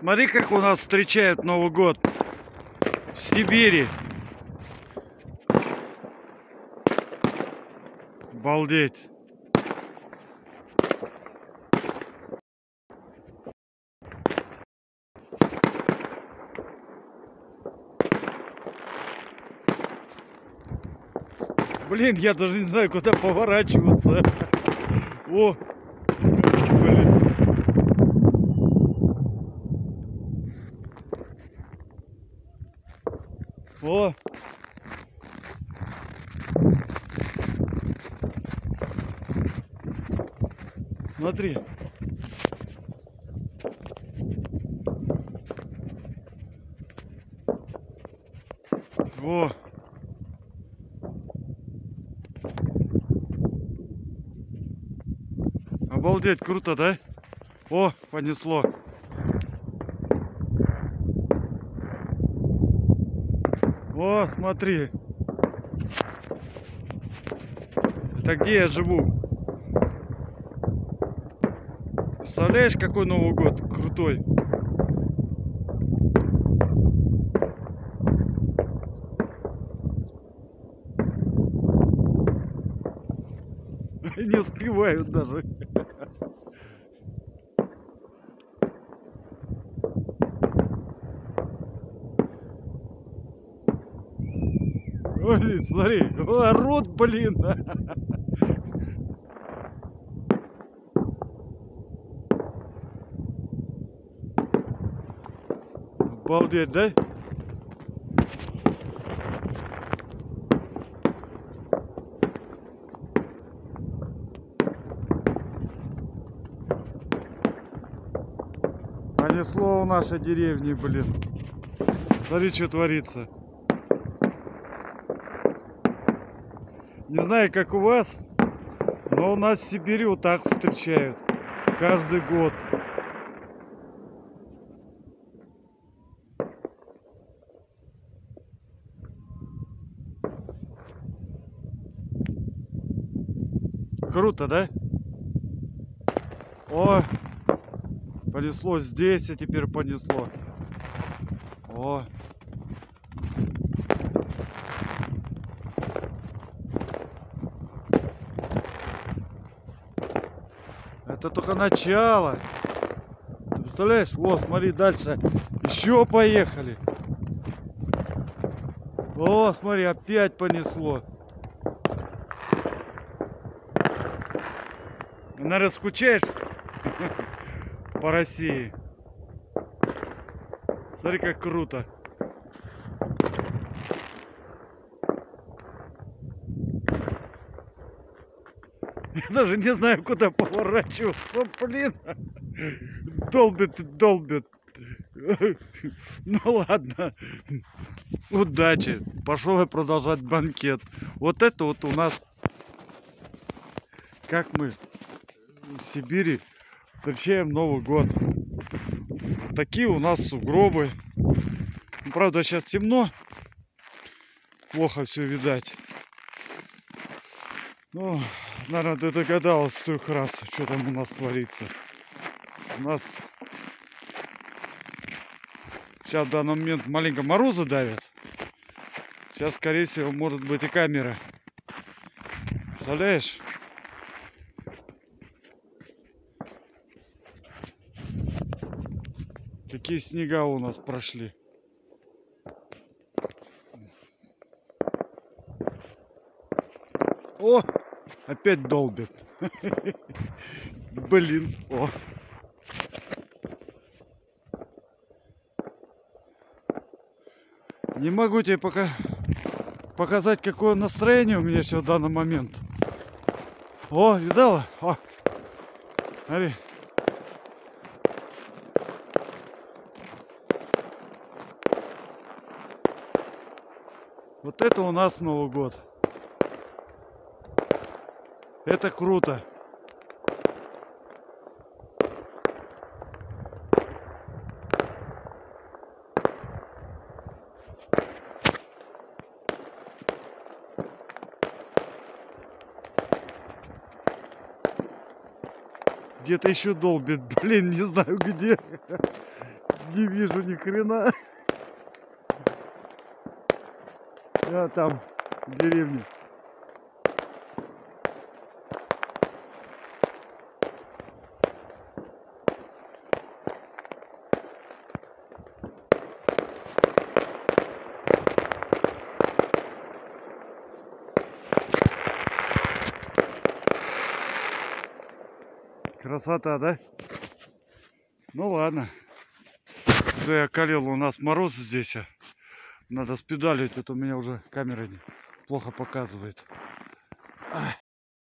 Смотри, как у нас встречают Новый год в Сибири. Балдеть. Блин, я даже не знаю, куда поворачиваться. О, О. Смотри. Во. Обалдеть, круто, да? О, понесло. О, смотри. Это где я живу? Представляешь, какой Новый год крутой? Не успевают даже. Ой, смотри, орут, блин. Обалдеть, да? Понесло у нашей деревни, блин. Смотри, что творится. Не знаю, как у вас, но у нас в Сибири вот так встречают. Каждый год. Круто, да? О, понесло здесь, а теперь понесло. О. Это только начало. Ты представляешь? О, смотри, дальше. Еще поехали. О, смотри, опять понесло. Наверное, скучаешь по России. Смотри, как круто. Даже не знаю, куда поворачиваться, блин. Долбит, долбит. Ну ладно. Удачи. Пошел я продолжать банкет. Вот это вот у нас, как мы в Сибири встречаем Новый год. Такие у нас сугробы. Ну, правда, сейчас темно. Плохо все видать. Ну, наверное, ты догадалась трех раз, что там у нас творится. У нас сейчас в данный момент маленько морозы давят. Сейчас, скорее всего, может быть и камера. Представляешь? Какие снега у нас прошли. О, опять долбит. Блин, о. Не могу тебе пока показать, какое настроение у меня сейчас в данный момент. О, видала? О, смотри. Вот это у нас Новый год. Это круто. Где-то еще долбит, блин, не знаю где. Не вижу ни хрена. Я там в Красота, да? Ну ладно. Да я калил, у нас мороз здесь. а. Надо спидалить, это у меня уже камера плохо показывает.